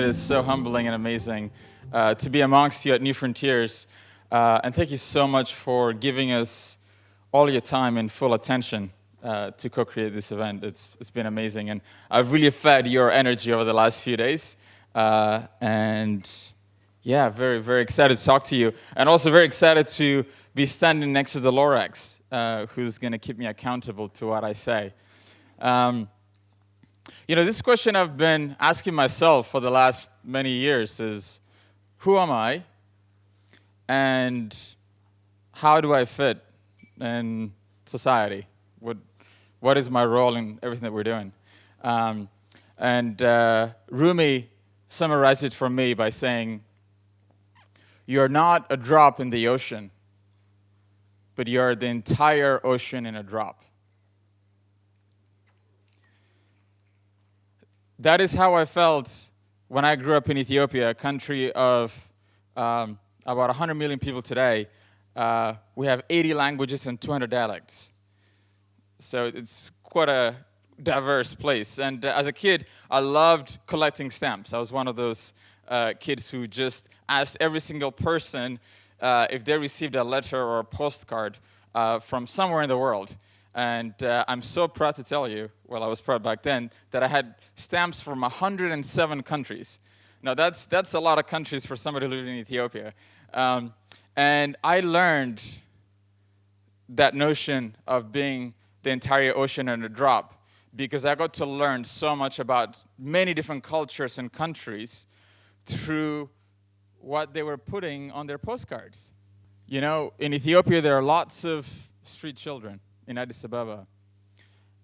it is so humbling and amazing uh, to be amongst you at New Frontiers. Uh, and thank you so much for giving us all your time and full attention uh, to co-create this event. It's, it's been amazing. And I've really fed your energy over the last few days. Uh, and yeah, very, very excited to talk to you. And also very excited to be standing next to the Lorax, uh, who's going to keep me accountable to what I say. Um, you know, this question I've been asking myself for the last many years is, who am I? And how do I fit in society? What, what is my role in everything that we're doing? Um, and uh, Rumi summarized it for me by saying, you're not a drop in the ocean, but you're the entire ocean in a drop. That is how I felt when I grew up in Ethiopia, a country of um, about 100 million people today. Uh, we have 80 languages and 200 dialects. So it's quite a diverse place. And uh, as a kid, I loved collecting stamps. I was one of those uh, kids who just asked every single person uh, if they received a letter or a postcard uh, from somewhere in the world. And uh, I'm so proud to tell you, well, I was proud back then, that I had stamps from 107 countries. Now, that's, that's a lot of countries for somebody living in Ethiopia. Um, and I learned that notion of being the entire ocean in a drop because I got to learn so much about many different cultures and countries through what they were putting on their postcards. You know, in Ethiopia, there are lots of street children in Addis Ababa.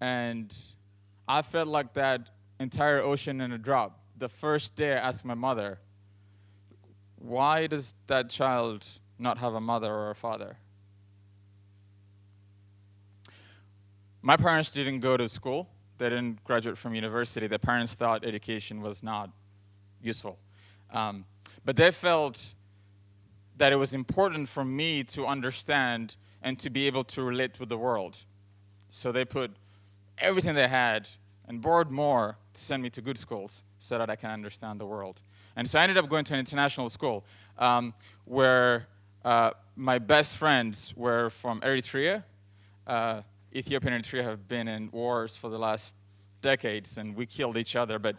And I felt like that entire ocean in a drop. The first day I asked my mother, why does that child not have a mother or a father? My parents didn't go to school. They didn't graduate from university. Their parents thought education was not useful. Um, but they felt that it was important for me to understand and to be able to relate with the world. So they put everything they had and borrowed more to send me to good schools so that I can understand the world. And so I ended up going to an international school um, where uh, my best friends were from Eritrea. Uh, Ethiopia and Eritrea have been in wars for the last decades, and we killed each other, but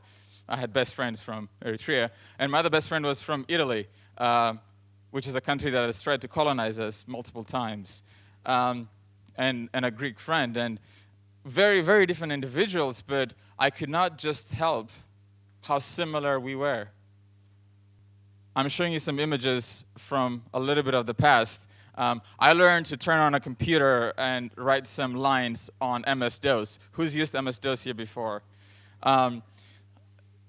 I had best friends from Eritrea. And my other best friend was from Italy, uh, which is a country that has tried to colonize us multiple times, um, and, and a Greek friend. And very, very different individuals, but I could not just help how similar we were. I'm showing you some images from a little bit of the past. Um, I learned to turn on a computer and write some lines on MS-DOS. Who's used MS-DOS here before? Um,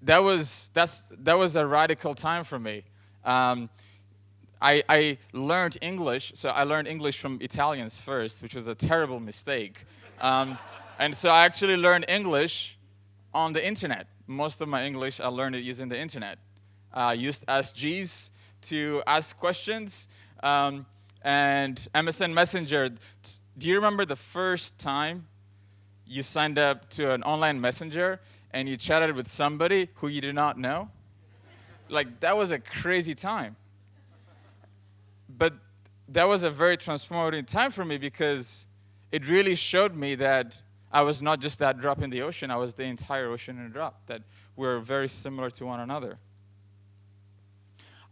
that was that's that was a radical time for me. Um, I, I learned English, so I learned English from Italians first, which was a terrible mistake. And so I actually learned English on the internet. Most of my English, I learned it using the internet. I used Ask Jeeves to ask questions. Um, and MSN Messenger, do you remember the first time you signed up to an online messenger and you chatted with somebody who you did not know? Like, that was a crazy time. But that was a very transformative time for me because it really showed me that I was not just that drop in the ocean, I was the entire ocean in a drop, that we're very similar to one another.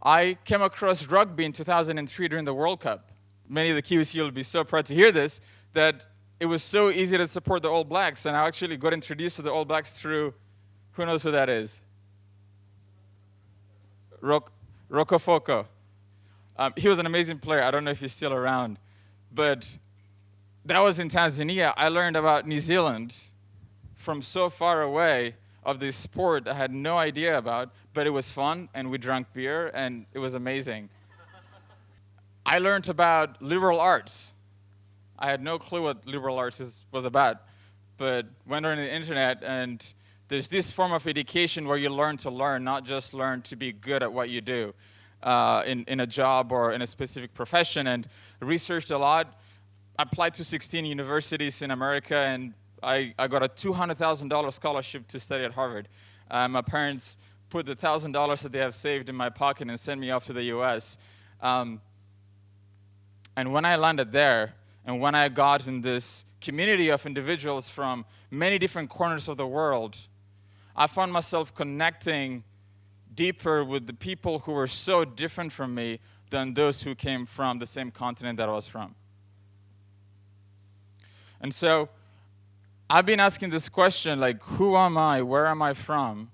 I came across rugby in 2003 during the World Cup. Many of the Kiwis will be so proud to hear this, that it was so easy to support the All Blacks, and I actually got introduced to the All Blacks through, who knows who that is? Rock, Rokocoko. Um, he was an amazing player. I don't know if he's still around, but that was in Tanzania. I learned about New Zealand from so far away of this sport I had no idea about, but it was fun and we drank beer and it was amazing. I learned about liberal arts. I had no clue what liberal arts is, was about, but went on the internet and there's this form of education where you learn to learn, not just learn to be good at what you do uh, in, in a job or in a specific profession and researched a lot applied to 16 universities in America and I, I got a $200,000 scholarship to study at Harvard. Uh, my parents put the thousand dollars that they have saved in my pocket and sent me off to the US. Um, and when I landed there, and when I got in this community of individuals from many different corners of the world, I found myself connecting deeper with the people who were so different from me than those who came from the same continent that I was from. And so I've been asking this question like, who am I? Where am I from?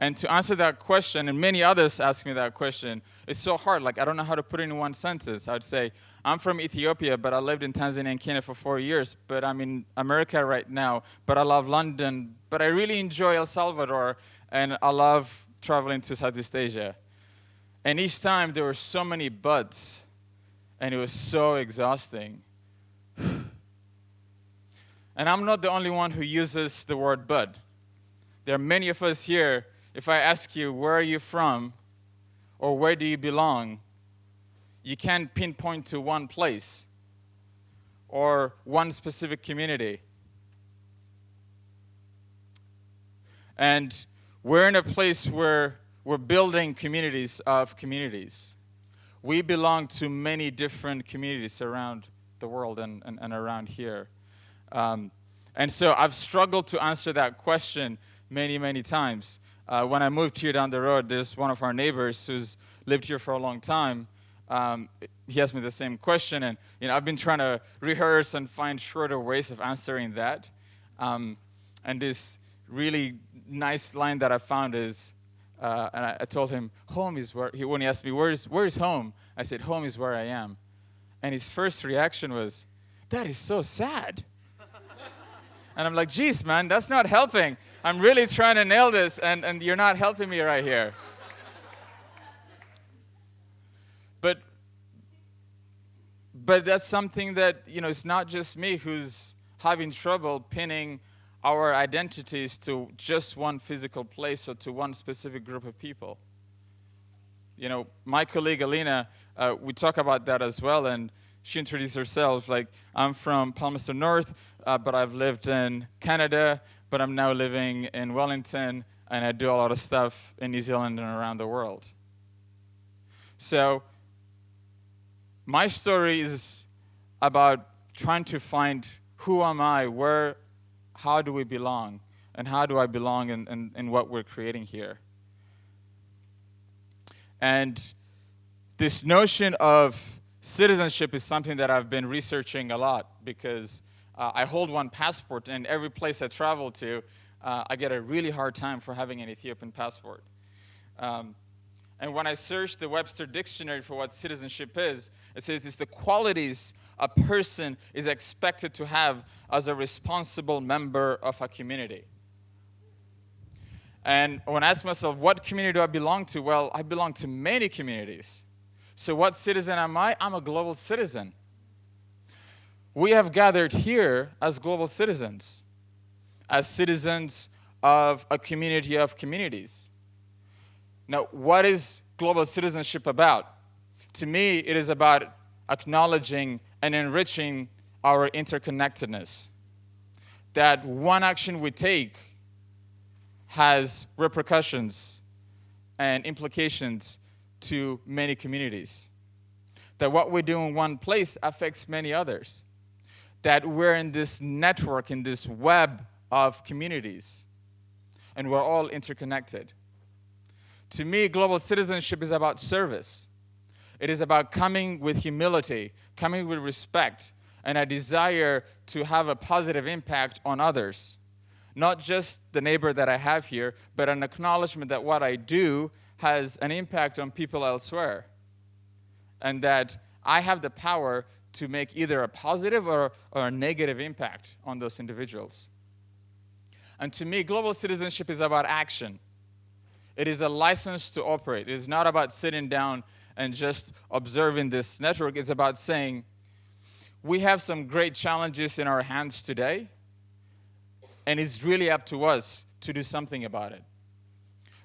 And to answer that question, and many others ask me that question, it's so hard. Like, I don't know how to put it in one sentence. I'd say, I'm from Ethiopia, but I lived in Tanzania and Kenya for four years, but I'm in America right now, but I love London, but I really enjoy El Salvador, and I love traveling to Southeast Asia. And each time there were so many buts, and it was so exhausting. And I'm not the only one who uses the word bud. There are many of us here. If I ask you, where are you from? Or where do you belong? you can't pinpoint to one place or one specific community. And we're in a place where we're building communities of communities. We belong to many different communities around the world and, and, and around here. Um, and so I've struggled to answer that question many, many times. Uh, when I moved here down the road, there's one of our neighbors who's lived here for a long time um, he asked me the same question, and you know, I've been trying to rehearse and find shorter ways of answering that. Um, and this really nice line that I found is, uh, and I, I, told him, home is where, he, when he asked me, where is, where is home? I said, home is where I am. And his first reaction was, that is so sad. And I'm like, geez, man, that's not helping. I'm really trying to nail this, and, and you're not helping me right here. But but that's something that, you know, it's not just me who's having trouble pinning our identities to just one physical place or to one specific group of people. You know, my colleague Alina, uh, we talk about that as well, and she introduced herself like, I'm from Palmerston North, uh, but I've lived in Canada, but I'm now living in Wellington, and I do a lot of stuff in New Zealand and around the world. So my story is about trying to find who am I, where, how do we belong, and how do I belong in, in, in what we're creating here. And this notion of citizenship is something that I've been researching a lot because uh, I hold one passport, and every place I travel to, uh, I get a really hard time for having an Ethiopian passport. Um, and when I searched the Webster Dictionary for what citizenship is, it says it's the qualities a person is expected to have as a responsible member of a community. And when I ask myself, what community do I belong to? Well, I belong to many communities. So, what citizen am I? I'm a global citizen. We have gathered here as global citizens, as citizens of a community of communities. Now, what is global citizenship about? To me, it is about acknowledging and enriching our interconnectedness. That one action we take has repercussions and implications to many communities. That what we do in one place affects many others. That we're in this network, in this web of communities, and we're all interconnected. To me, global citizenship is about service. It is about coming with humility, coming with respect, and a desire to have a positive impact on others. Not just the neighbor that I have here, but an acknowledgement that what I do has an impact on people elsewhere. And that I have the power to make either a positive or, or a negative impact on those individuals. And to me, global citizenship is about action. It is a license to operate. It is not about sitting down and just observing this network. It's about saying, we have some great challenges in our hands today, and it's really up to us to do something about it.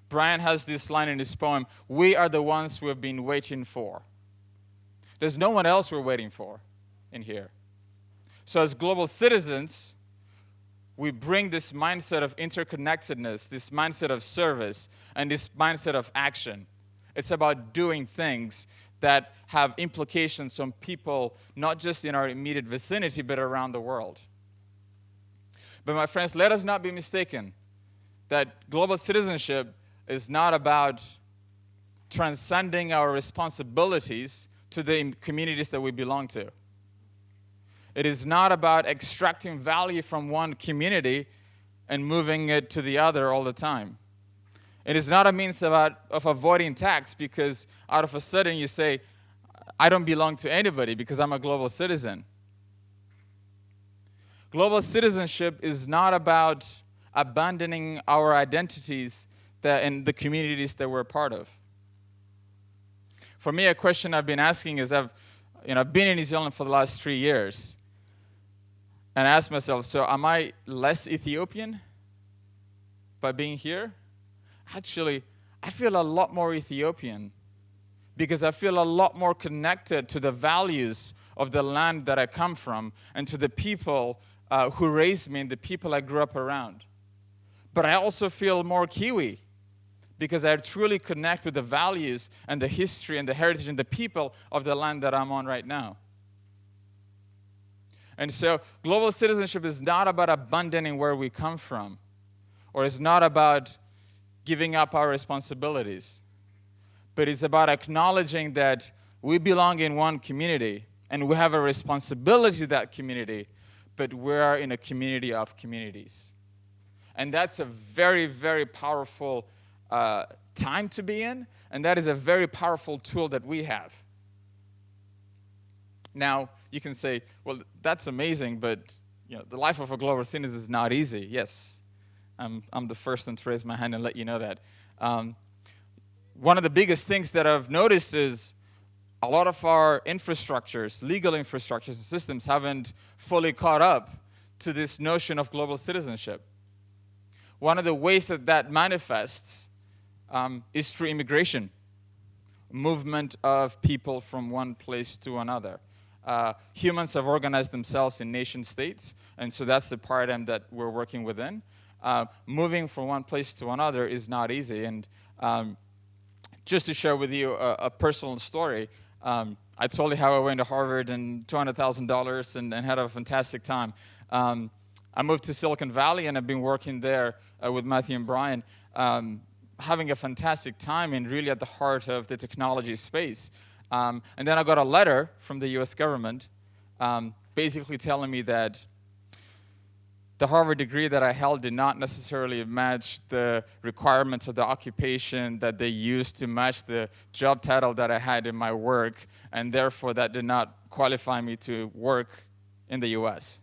Brian has this line in his poem We are the ones we have been waiting for. There's no one else we're waiting for in here. So, as global citizens, we bring this mindset of interconnectedness, this mindset of service, and this mindset of action. It's about doing things that have implications on people, not just in our immediate vicinity, but around the world. But, my friends, let us not be mistaken that global citizenship is not about transcending our responsibilities to the communities that we belong to. It is not about extracting value from one community and moving it to the other all the time. It is not a means about, of avoiding tax because out of a sudden you say, I don't belong to anybody because I'm a global citizen. Global citizenship is not about abandoning our identities that in the communities that we're part of. For me, a question I've been asking is I've, you know, I've been in New Zealand for the last three years. And I asked myself, so am I less Ethiopian by being here? Actually, I feel a lot more Ethiopian because I feel a lot more connected to the values of the land that I come from and to the people uh, who raised me and the people I grew up around. But I also feel more Kiwi because I truly connect with the values and the history and the heritage and the people of the land that I'm on right now. And so, global citizenship is not about abandoning where we come from, or it's not about giving up our responsibilities, but it's about acknowledging that we belong in one community and we have a responsibility to that community, but we are in a community of communities. And that's a very, very powerful uh, time to be in, and that is a very powerful tool that we have. Now, you can say, well, that's amazing, but you know, the life of a global citizen is not easy. Yes, I'm, I'm the first one to raise my hand and let you know that. Um, one of the biggest things that I've noticed is a lot of our infrastructures, legal infrastructures and systems haven't fully caught up to this notion of global citizenship. One of the ways that that manifests um, is through immigration, movement of people from one place to another. Uh, humans have organized themselves in nation states, and so that's the paradigm that we're working within. Uh, moving from one place to another is not easy. And um, just to share with you a, a personal story, um, I told you how I went to Harvard and $200,000 and, and, had a fantastic time. Um, I moved to Silicon Valley and I've been working there uh, with Matthew and Brian, um, having a fantastic time and really at the heart of the technology space. Um, and then I got a letter from the US government um, basically telling me that the Harvard degree that I held did not necessarily match the requirements of the occupation that they used to match the job title that I had in my work, and therefore that did not qualify me to work in the US.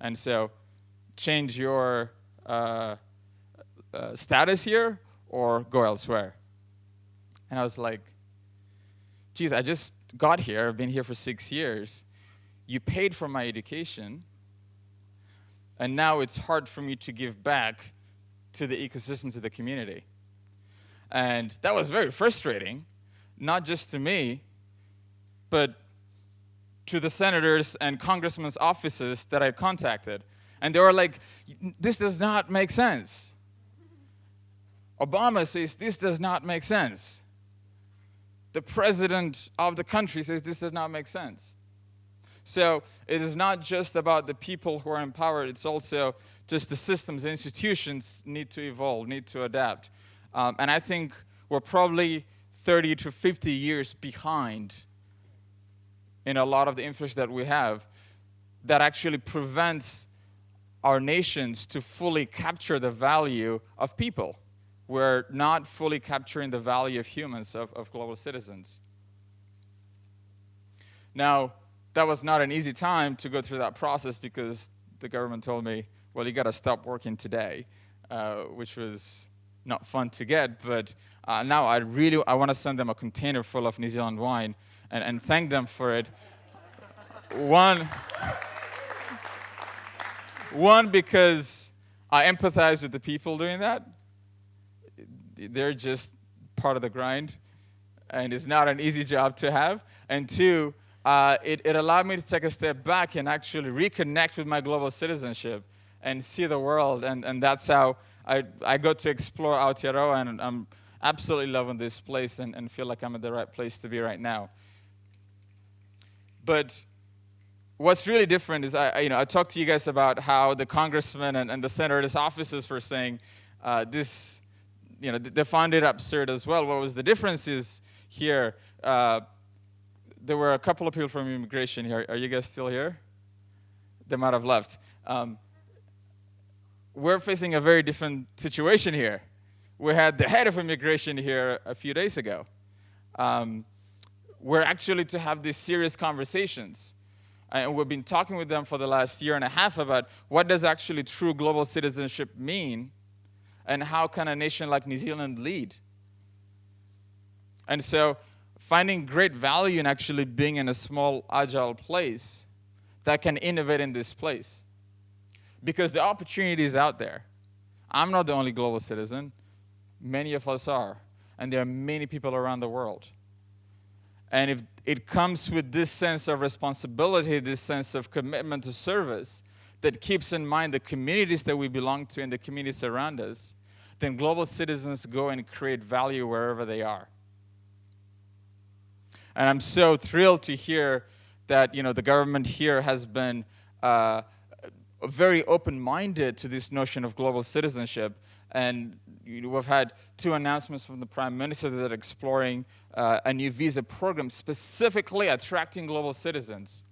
And so, change your uh, uh, status here or go elsewhere. And I was like, geez, I just got here, I've been here for six years. You paid for my education, and now it's hard for me to give back to the ecosystem, to the community. And that was very frustrating, not just to me, but to the senators and congressmen's offices that I contacted. And they were like, this does not make sense. Obama says this does not make sense the president of the country says this does not make sense. So it is not just about the people who are empowered, it's also just the systems, the institutions need to evolve, need to adapt. Um, and I think we're probably 30 to 50 years behind in a lot of the infrastructure that we have that actually prevents our nations to fully capture the value of people we're not fully capturing the value of humans, of, of global citizens. Now, that was not an easy time to go through that process because the government told me, well, you got to stop working today, uh, which was not fun to get. But uh, now I really I want to send them a container full of New Zealand wine and, and thank them for it. one, one because I empathize with the people doing that they're just part of the grind, and it's not an easy job to have. And two, uh, it, it allowed me to take a step back and actually reconnect with my global citizenship and see the world. And, and that's how I, I got to explore Aotearoa, and I'm absolutely loving this place and, and feel like I'm at the right place to be right now. But what's really different is I, you know, I talked to you guys about how the congressman and, and the senators' offices were saying uh, this, you know, they found it absurd as well. What was the difference is here, uh, there were a couple of people from immigration here. Are you guys still here? They might have left. Um, we're facing a very different situation here. We had the head of immigration here a few days ago. Um, we're actually to have these serious conversations. And we've been talking with them for the last year and a half about what does actually true global citizenship mean and how can a nation like New Zealand lead. And so finding great value in actually being in a small, agile place that can innovate in this place. Because the opportunity is out there. I'm not the only global citizen. Many of us are. And there are many people around the world. And if it comes with this sense of responsibility, this sense of commitment to service that keeps in mind the communities that we belong to and the communities around us, then global citizens go and create value wherever they are. And I'm so thrilled to hear that you know the government here has been uh, very open-minded to this notion of global citizenship. And you know, we've had two announcements from the Prime Minister that are exploring uh, a new visa program specifically attracting global citizens.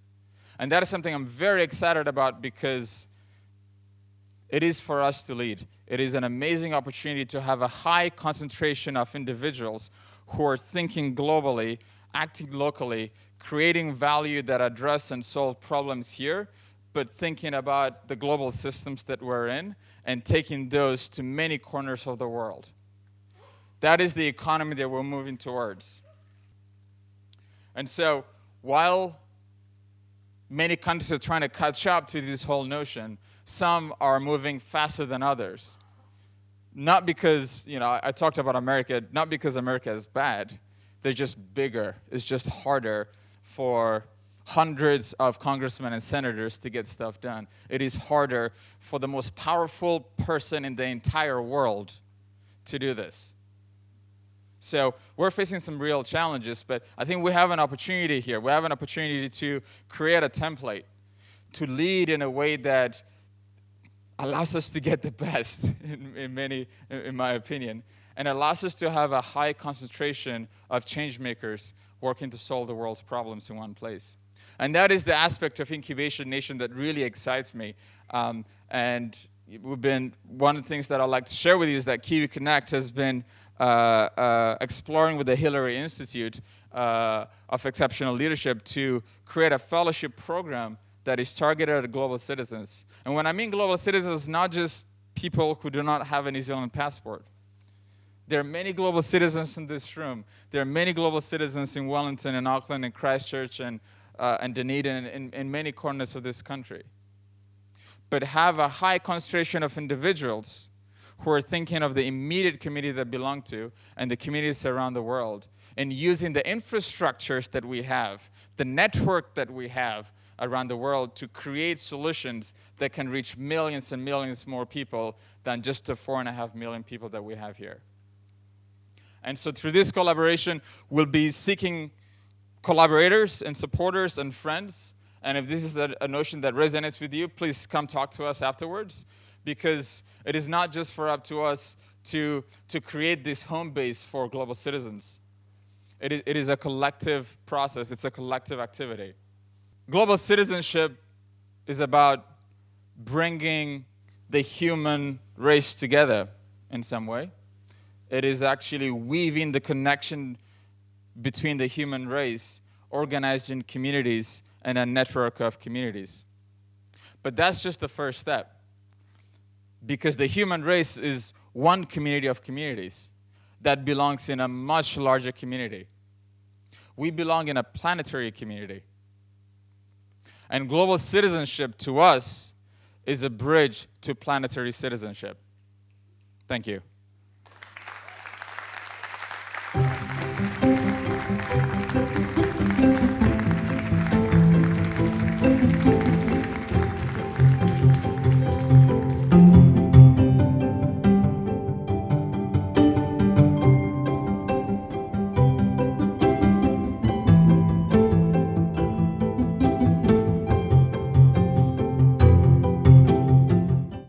And that is something I'm very excited about because it is for us to lead. It is an amazing opportunity to have a high concentration of individuals who are thinking globally, acting locally, creating value that address and solve problems here, but thinking about the global systems that we're in and taking those to many corners of the world. That is the economy that we're moving towards. And so, while many countries are trying to catch up to this whole notion, some are moving faster than others. Not because, you know, I talked about America, not because America is bad, they're just bigger, it's just harder for hundreds of congressmen and senators to get stuff done. It is harder for the most powerful person in the entire world to do this. So we're facing some real challenges, but I think we have an opportunity here. We have an opportunity to create a template, to lead in a way that allows us to get the best, in, in many, in my opinion, and allows us to have a high concentration of change makers working to solve the world's problems in one place. And that is the aspect of Incubation Nation that really excites me. Um, and we've been, one of the things that I'd like to share with you is that Kiwi Connect has been exploring with the Hillary Institute uh, of Exceptional Leadership to create a fellowship program that is targeted at global citizens. And when I mean global citizens, not just people who do not have a New Zealand passport. There are many global citizens in this room. There are many global citizens in Wellington and Auckland and Christchurch and, uh, and Dunedin and in many corners of this country. But have a high concentration of individuals who are thinking of the immediate community that belong to and the communities around the world and using the infrastructures that we have, the network that we have around the world to create solutions that can reach millions and millions more people than just the four and a half million people that we have here. And so through this collaboration, we'll be seeking collaborators and supporters and friends. And if this is a, a notion that resonates with you, please come talk to us afterwards because it is not just for up to us to, to create this home base for global citizens. It is, it is a collective process, it's a collective activity. Global citizenship is about bringing the human race together in some way. It is actually weaving the connection between the human race, organized in communities, and a network of communities. But that's just the first step. Because the human race is one community of communities that belongs in a much larger community. We belong in a planetary community. And global citizenship to us is a bridge to planetary citizenship. Thank you.